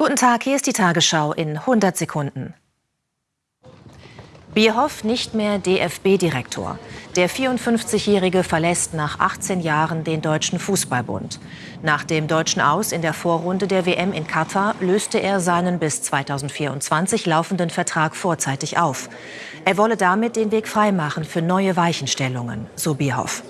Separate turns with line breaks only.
Guten Tag, hier ist die Tagesschau in 100 Sekunden. Bierhoff nicht mehr DFB-Direktor. Der 54-Jährige verlässt nach 18 Jahren den Deutschen Fußballbund. Nach dem deutschen Aus in der Vorrunde der WM in Katar löste er seinen bis 2024 laufenden Vertrag vorzeitig auf. Er wolle damit den Weg freimachen für neue Weichenstellungen, so Bierhoff.